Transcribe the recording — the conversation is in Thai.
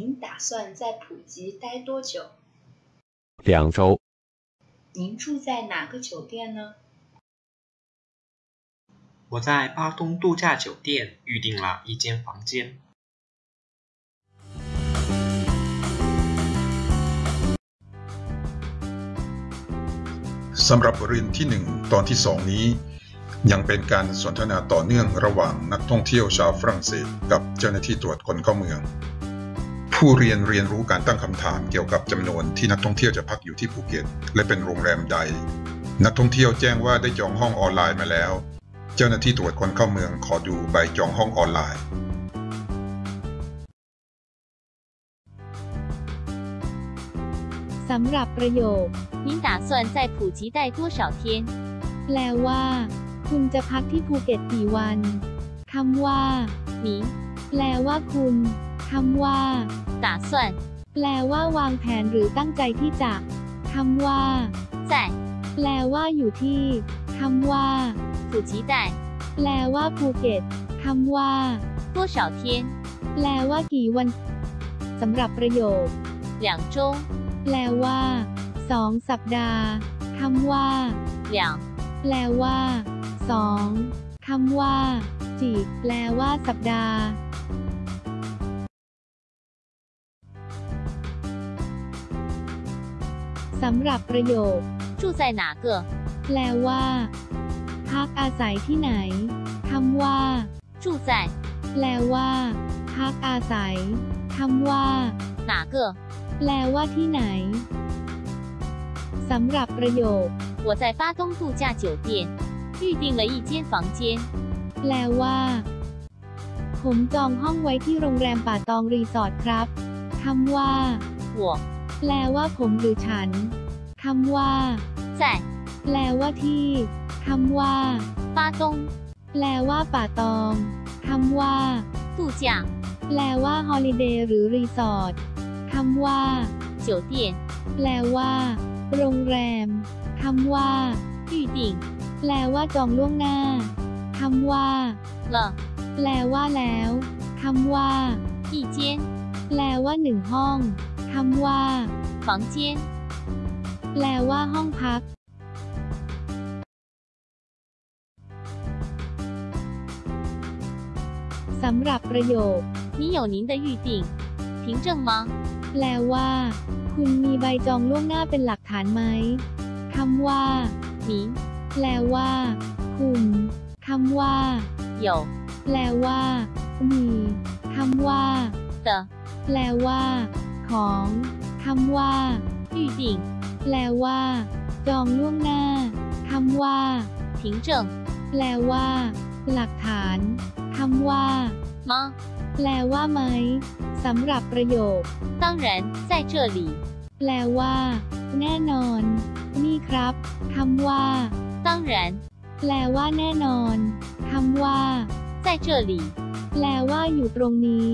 您打算在普吉待多久？两周。您住在哪个酒店呢？我在巴东度假酒店预订了一间房间。สำหรับบทเรียนที่หนึ่งตอนที่สองนี้ ยังเป็นการสนทนาต่อเนื่องระหว่างนักท่องเที่ยวชาวฝรั่งเศส กับเจ้าหน้าที่ตรวจคนเข้าเมือง ผู้เรียนเรียนรู้การตั้งคำถามเกี่ยวกับจำนวนที่นักท่องเที่ยวจะพักอยู่ที่ภูเก็ต และเป็นโรงแรมใด นักท่องเที่ยวแจ้งว่าได้จองห้องออนไลน์มาแล้ว เจ้าหน้าที่ตรวจคนเข้าเมืองขอดูใบจองห้องออนไลน์ สำหรับประโยค 您打算在普吉待多少天？ แปลว่า คุณจะพักที่ภูเก็ตกี่วันคำว่า 您 แปลว่าคุณคำว่า 打算 แปลว่าวางแผนหรือตั้งใจที่จะคำว่า 在 แปลว่าอยู่ที่คำว่า 普吉待 แปลว่าภูเก็ตคำว่า 多少天？ แปลว่ากี่วันสำหรับประโยค 两周。 แปลว่าสองสัปดาห์คำว่า 两 แปลว่าสองคำว่า จีแปลว่าสัปดาห์ สำหรับประโยค 住在哪个？ แปลว่า พักอาศัยที่ไหนคำว่า 住在 แปลว่า พักอาศัยคำว่า 哪个？ แปลว่าที่ไหน สำหรับประโยค 我在巴东度假酒店预订了一间房间。 แปลว่า ผมจองห้องไว้ที่โรงแรมป่าตองรีสอร์ทครับคำว่า 我 แปลว่าผมหรือฉันคำว่า 在 แปลว่าที่คำว่า 巴东 แปลว่าป่าตองคำว่า 度假 แปลว่าฮอลิเดย์หรือรีสอร์ทคำว่า 酒店 แปลว่า โรงแรมคำว่า 预订 แปลว่าจองล่วงหน้าคำว่า 了 แปลว่าแล้วคำว่า 一间 แปลว่าหนึ่งห้อง คำว่า 房间。 แปลว่าห้องพัก สำหรับประโยค 你有您的预订，凭证吗？ แปลว่า คุณมีใบจองล่วงหน้าเป็นหลักฐานไหมคำว่า 您 แปลว่า คุณคำว่า 有 แปลว่า มีคำว่า 的 แปลว่า ของคำว่า 预订， แปลว่า จองล่วงหน้าคำว่า 凭证 แปลว่า หลักฐานคำว่า 吗？ แปลว่าไหมสำหรับประโยค 当然，在这里。 แปลว่า แน่นอน นี่ครับคำว่า 当然， แปลว่าแน่นอนคำว่า 在这里。 แปลว่าอยู่ตรงนี้